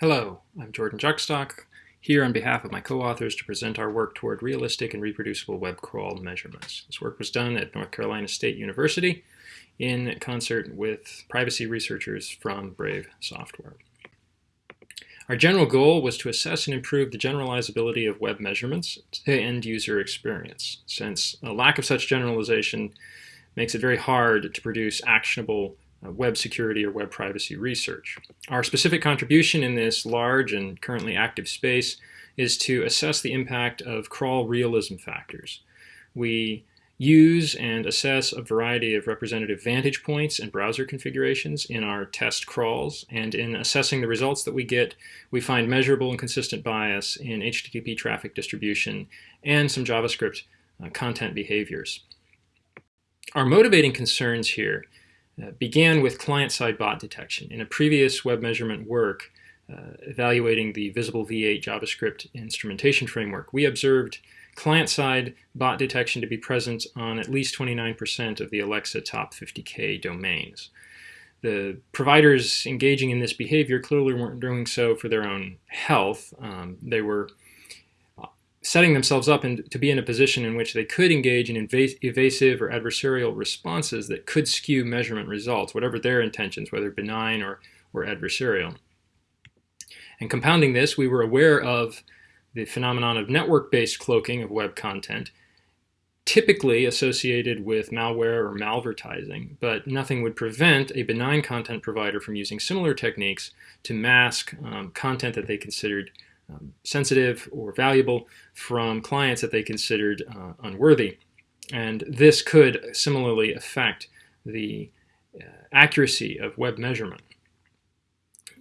Hello, I'm Jordan Jueckstock, here on behalf of my co-authors to present our work toward realistic and reproducible web crawl measurements. This work was done at North Carolina State University in concert with privacy researchers from Brave Software. Our general goal was to assess and improve the generalizability of web measurements to end-user experience, since a lack of such generalization makes it very hard to produce actionable web security or web privacy research. Our specific contribution in this large and currently active space is to assess the impact of crawl realism factors. We use and assess a variety of representative vantage points and browser configurations in our test crawls, and in assessing the results that we get, we find measurable and consistent bias in HTTP traffic distribution and some JavaScript uh, content behaviors. Our motivating concerns here uh, began with client-side bot detection. In a previous web measurement work uh, evaluating the Visible V8 JavaScript instrumentation framework, we observed client-side bot detection to be present on at least 29% of the Alexa top 50K domains. The providers engaging in this behavior clearly weren't doing so for their own health. Um, they were setting themselves up in, to be in a position in which they could engage in evasive or adversarial responses that could skew measurement results, whatever their intentions, whether benign or, or adversarial. And compounding this, we were aware of the phenomenon of network-based cloaking of web content, typically associated with malware or malvertising, but nothing would prevent a benign content provider from using similar techniques to mask um, content that they considered um, sensitive or valuable from clients that they considered uh, unworthy. And this could similarly affect the uh, accuracy of web measurement.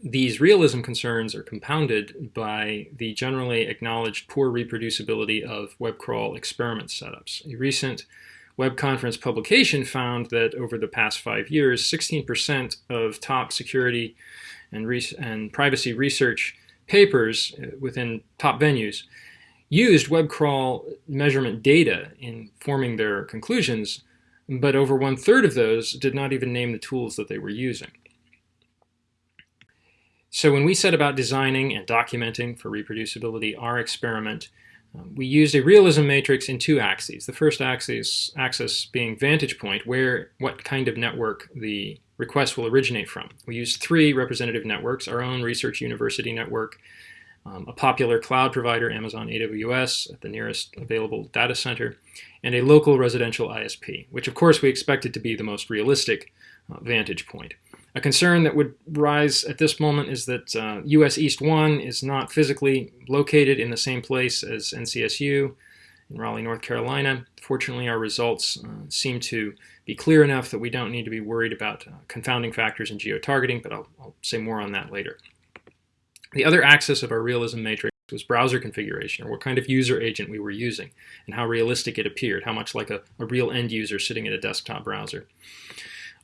These realism concerns are compounded by the generally acknowledged poor reproducibility of web crawl experiment setups. A recent web conference publication found that over the past five years, 16% of top security and, and privacy research papers uh, within top venues used web crawl measurement data in forming their conclusions, but over one third of those did not even name the tools that they were using. So when we set about designing and documenting for reproducibility our experiment, um, we used a realism matrix in two axes. The first axis, axis being vantage point, where what kind of network the request will originate from. We used three representative networks, our own research university network, um, a popular cloud provider, Amazon AWS, at the nearest available data center, and a local residential ISP, which of course we expected to be the most realistic uh, vantage point. A concern that would rise at this moment is that uh, US East 1 is not physically located in the same place as NCSU in Raleigh, North Carolina. Fortunately, our results uh, seem to be clear enough that we don't need to be worried about uh, confounding factors in geo-targeting, but I'll, I'll say more on that later. The other axis of our realism matrix was browser configuration, or what kind of user agent we were using, and how realistic it appeared, how much like a, a real end user sitting at a desktop browser.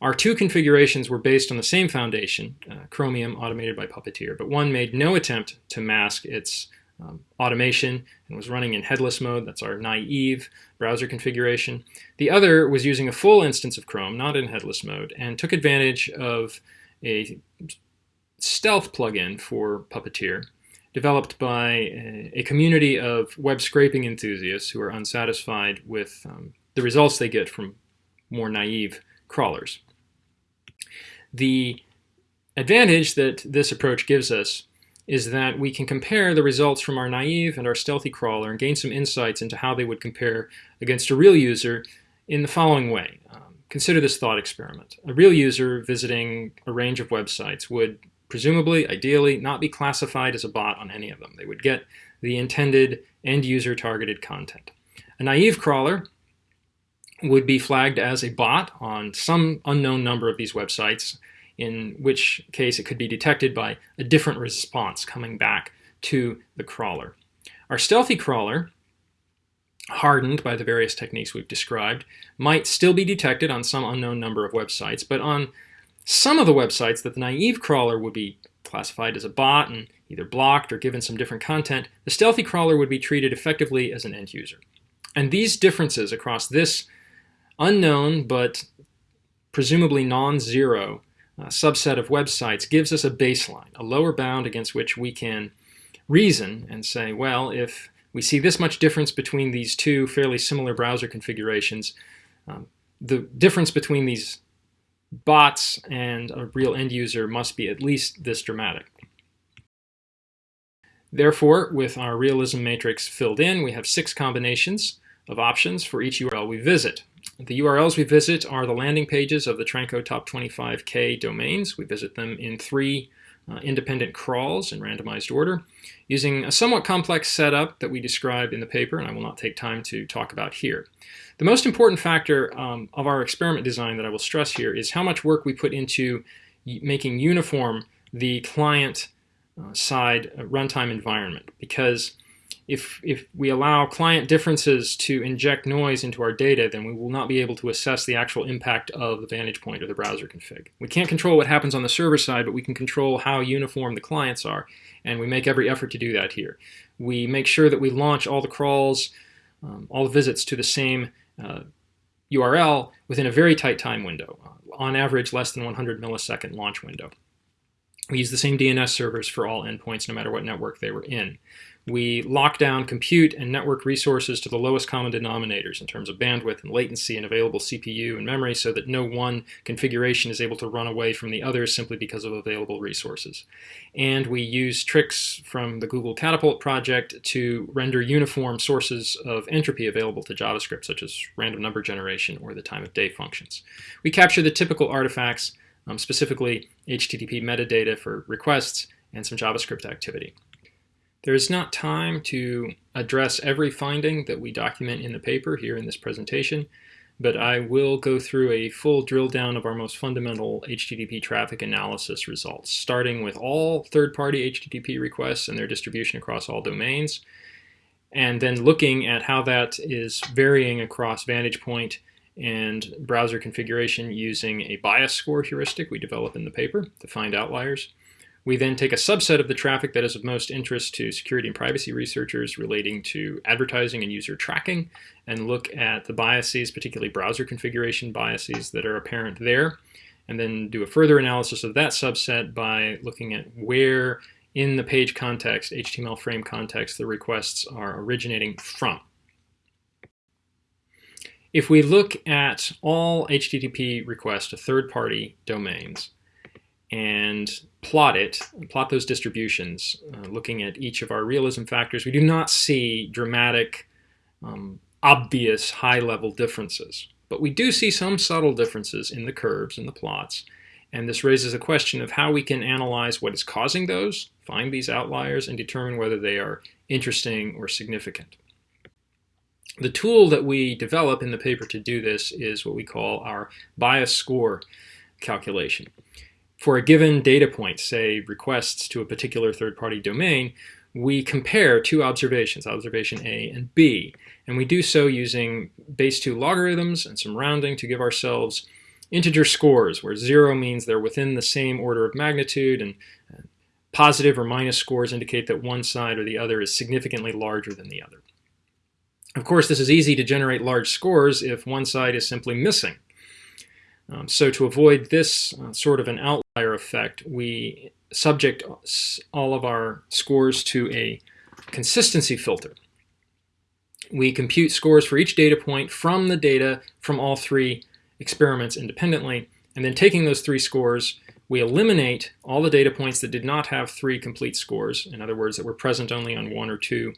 Our two configurations were based on the same foundation, uh, Chromium automated by Puppeteer, but one made no attempt to mask its um, automation and was running in headless mode. That's our naive browser configuration. The other was using a full instance of Chrome, not in headless mode, and took advantage of a stealth plugin for Puppeteer developed by a, a community of web scraping enthusiasts who are unsatisfied with um, the results they get from more naive crawlers. The advantage that this approach gives us is that we can compare the results from our naive and our stealthy crawler and gain some insights into how they would compare against a real user in the following way. Um, consider this thought experiment. A real user visiting a range of websites would presumably, ideally, not be classified as a bot on any of them. They would get the intended end-user targeted content. A naive crawler would be flagged as a bot on some unknown number of these websites in which case it could be detected by a different response coming back to the crawler. Our stealthy crawler, hardened by the various techniques we've described, might still be detected on some unknown number of websites, but on some of the websites that the naive crawler would be classified as a bot and either blocked or given some different content, the stealthy crawler would be treated effectively as an end user. And these differences across this unknown but presumably non-zero uh, subset of websites gives us a baseline, a lower bound against which we can reason and say, well, if we see this much difference between these two fairly similar browser configurations, um, the difference between these bots and a real end user must be at least this dramatic. Therefore, with our realism matrix filled in, we have six combinations of options for each URL we visit. The URLs we visit are the landing pages of the Tranco Top 25K domains. We visit them in three uh, independent crawls in randomized order using a somewhat complex setup that we describe in the paper and I will not take time to talk about here. The most important factor um, of our experiment design that I will stress here is how much work we put into making uniform the client uh, side uh, runtime environment because if, if we allow client differences to inject noise into our data, then we will not be able to assess the actual impact of the vantage point or the browser config. We can't control what happens on the server side, but we can control how uniform the clients are, and we make every effort to do that here. We make sure that we launch all the crawls, um, all the visits to the same uh, URL within a very tight time window, uh, on average less than 100 millisecond launch window. We use the same DNS servers for all endpoints no matter what network they were in we lock down compute and network resources to the lowest common denominators in terms of bandwidth and latency and available CPU and memory so that no one configuration is able to run away from the others simply because of available resources. And we use tricks from the Google Catapult project to render uniform sources of entropy available to JavaScript, such as random number generation or the time of day functions. We capture the typical artifacts, um, specifically HTTP metadata for requests and some JavaScript activity. There is not time to address every finding that we document in the paper here in this presentation, but I will go through a full drill down of our most fundamental HTTP traffic analysis results, starting with all third-party HTTP requests and their distribution across all domains, and then looking at how that is varying across vantage point and browser configuration using a bias score heuristic we develop in the paper to find outliers. We then take a subset of the traffic that is of most interest to security and privacy researchers relating to advertising and user tracking and look at the biases, particularly browser configuration biases that are apparent there, and then do a further analysis of that subset by looking at where in the page context, HTML frame context, the requests are originating from. If we look at all HTTP requests to third-party domains, and plot it, plot those distributions, uh, looking at each of our realism factors, we do not see dramatic, um, obvious high-level differences. But we do see some subtle differences in the curves and the plots. And this raises a question of how we can analyze what is causing those, find these outliers, and determine whether they are interesting or significant. The tool that we develop in the paper to do this is what we call our bias score calculation for a given data point, say requests to a particular third-party domain, we compare two observations, observation A and B, and we do so using base 2 logarithms and some rounding to give ourselves integer scores, where 0 means they're within the same order of magnitude, and positive or minus scores indicate that one side or the other is significantly larger than the other. Of course, this is easy to generate large scores if one side is simply missing. Um, so to avoid this uh, sort of an outlier effect, we subject all of our scores to a consistency filter. We compute scores for each data point from the data from all three experiments independently, and then taking those three scores, we eliminate all the data points that did not have three complete scores, in other words, that were present only on one or two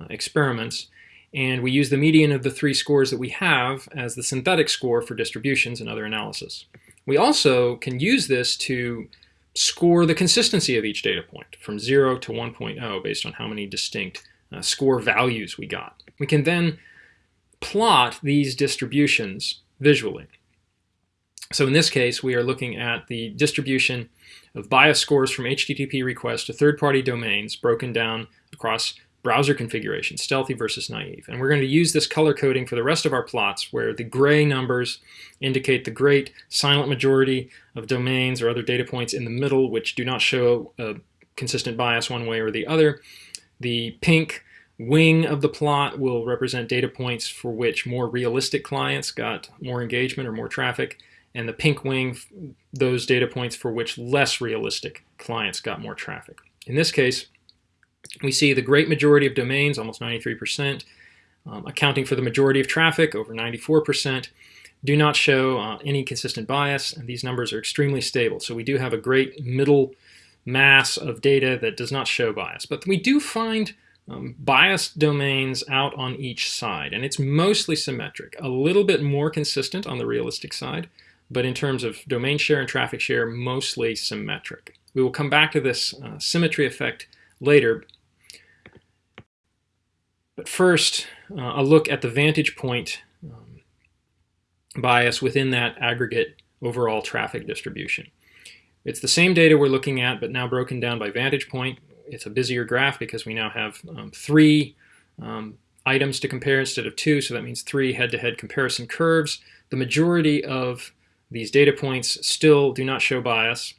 uh, experiments, and we use the median of the three scores that we have as the synthetic score for distributions and other analysis. We also can use this to score the consistency of each data point from 0 to 1.0 based on how many distinct uh, score values we got. We can then plot these distributions visually. So in this case, we are looking at the distribution of bias scores from HTTP requests to third-party domains broken down across browser configuration, stealthy versus naive. And we're going to use this color coding for the rest of our plots where the gray numbers indicate the great silent majority of domains or other data points in the middle which do not show a consistent bias one way or the other. The pink wing of the plot will represent data points for which more realistic clients got more engagement or more traffic. and the pink wing, those data points for which less realistic clients got more traffic. In this case, we see the great majority of domains, almost 93%, um, accounting for the majority of traffic, over 94%, do not show uh, any consistent bias, and these numbers are extremely stable. So we do have a great middle mass of data that does not show bias. But we do find um, biased domains out on each side, and it's mostly symmetric, a little bit more consistent on the realistic side, but in terms of domain share and traffic share, mostly symmetric. We will come back to this uh, symmetry effect later. But first, uh, a look at the vantage point um, bias within that aggregate overall traffic distribution. It's the same data we're looking at, but now broken down by vantage point. It's a busier graph because we now have um, three um, items to compare instead of two, so that means three head-to-head -head comparison curves. The majority of these data points still do not show bias.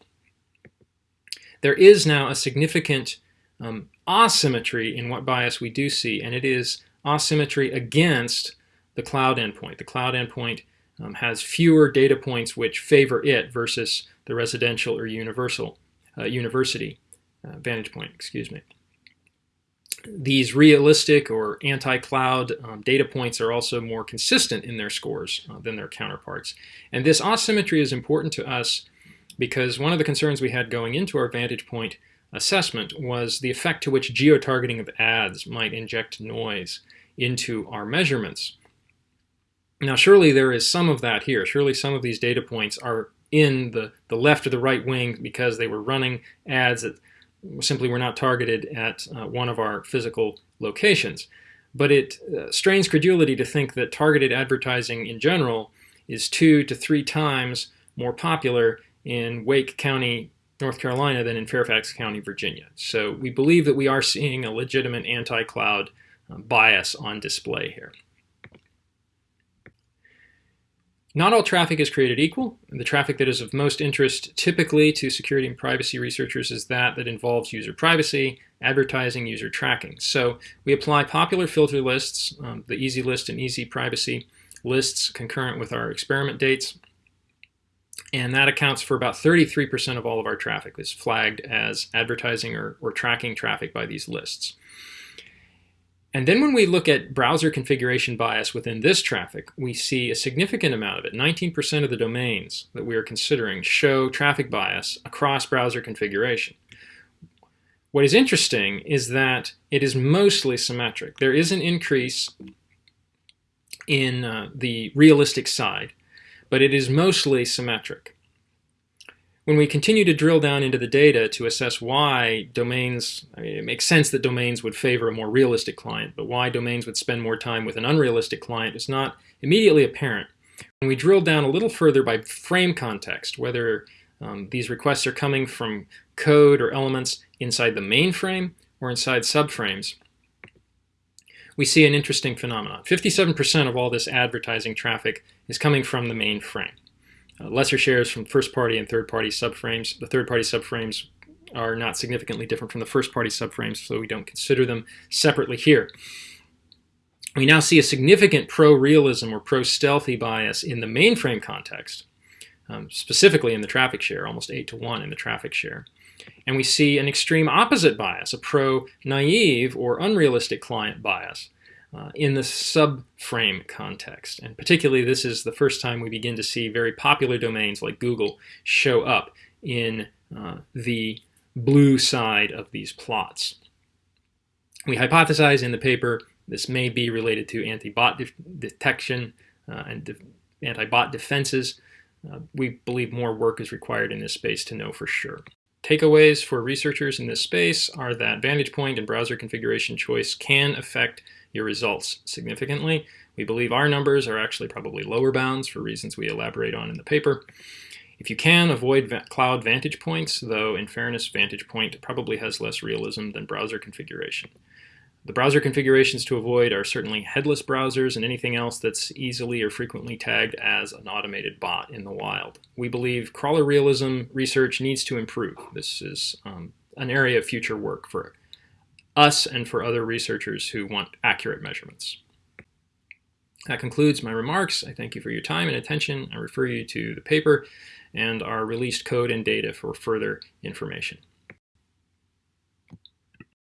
There is now a significant um, asymmetry in what bias we do see, and it is asymmetry against the cloud endpoint. The cloud endpoint um, has fewer data points which favor it versus the residential or universal uh, university uh, vantage point, excuse me. These realistic or anti-cloud um, data points are also more consistent in their scores uh, than their counterparts. And this asymmetry is important to us because one of the concerns we had going into our vantage point assessment was the effect to which geo-targeting of ads might inject noise into our measurements. Now surely there is some of that here. Surely some of these data points are in the, the left or the right wing because they were running ads that simply were not targeted at uh, one of our physical locations. But it uh, strains credulity to think that targeted advertising in general is two to three times more popular in Wake County, North Carolina than in Fairfax County, Virginia. So we believe that we are seeing a legitimate anti-cloud uh, bias on display here. Not all traffic is created equal. The traffic that is of most interest typically to security and privacy researchers is that that involves user privacy, advertising, user tracking. So we apply popular filter lists, um, the EasyList and EasyPrivacy lists concurrent with our experiment dates. And that accounts for about 33% of all of our traffic is flagged as advertising or, or tracking traffic by these lists. And then when we look at browser configuration bias within this traffic, we see a significant amount of it. 19% of the domains that we are considering show traffic bias across browser configuration. What is interesting is that it is mostly symmetric. There is an increase in uh, the realistic side, but it is mostly symmetric. When we continue to drill down into the data to assess why domains, I mean, it makes sense that domains would favor a more realistic client, but why domains would spend more time with an unrealistic client is not immediately apparent. When we drill down a little further by frame context, whether um, these requests are coming from code or elements inside the main frame or inside subframes, we see an interesting phenomenon. 57% of all this advertising traffic is coming from the main frame. Uh, lesser shares from first-party and third-party subframes. The third-party subframes are not significantly different from the first-party subframes, so we don't consider them separately here. We now see a significant pro-realism or pro-stealthy bias in the mainframe context, um, specifically in the traffic share, almost 8 to 1 in the traffic share. And we see an extreme opposite bias, a pro-naive or unrealistic client bias, uh, in the subframe context. And particularly, this is the first time we begin to see very popular domains like Google show up in uh, the blue side of these plots. We hypothesize in the paper this may be related to anti-bot de detection uh, and de anti-bot defenses. Uh, we believe more work is required in this space to know for sure. Takeaways for researchers in this space are that vantage point and browser configuration choice can affect your results significantly. We believe our numbers are actually probably lower bounds for reasons we elaborate on in the paper. If you can, avoid va cloud vantage points, though in fairness, vantage point probably has less realism than browser configuration. The browser configurations to avoid are certainly headless browsers and anything else that's easily or frequently tagged as an automated bot in the wild. We believe crawler realism research needs to improve. This is um, an area of future work for us and for other researchers who want accurate measurements. That concludes my remarks. I thank you for your time and attention. I refer you to the paper and our released code and data for further information.